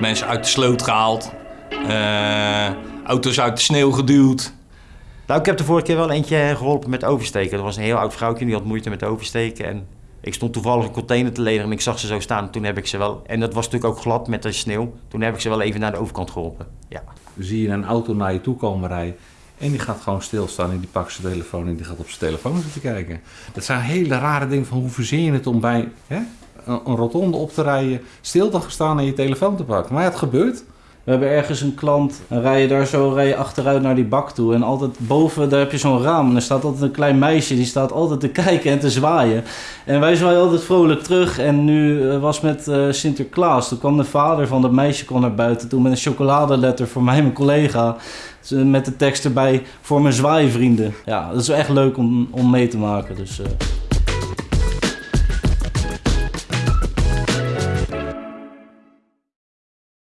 mensen uit de sloot gehaald. Eh, auto's uit de sneeuw geduwd. Nou, ik heb de vorige keer wel eentje geholpen met oversteken. Er was een heel oud vrouwtje die had moeite met oversteken. En ik stond toevallig een container te ledigen en ik zag ze zo staan. Toen heb ik ze wel, en dat was natuurlijk ook glad met de sneeuw. Toen heb ik ze wel even naar de overkant geholpen. Ja. Zie je een auto naar je toe komen rijden. En die gaat gewoon stilstaan en die pakt zijn telefoon en die gaat op zijn telefoon zitten kijken. Dat zijn hele rare dingen van hoe verzin je het om bij hè, een, rotonde op te rijden, stil te staan en je telefoon te pakken. Maar ja, het gebeurt. We hebben ergens een klant, dan rij je daar zo rij je achteruit naar die bak toe. En altijd boven, daar heb je zo'n raam. En er staat altijd een klein meisje, die staat altijd te kijken en te zwaaien. En wij zwaaien altijd vrolijk terug. En nu eh, was met eh, Sinterklaas. Toen kwam de vader van dat meisje kwam naar buiten toe met een chocoladeletter voor mij en mijn collega. Dus, eh, Met de tekst erbij voor mijn zwaaivrienden. Ja, dat is echt leuk om, om mee te maken. Dus,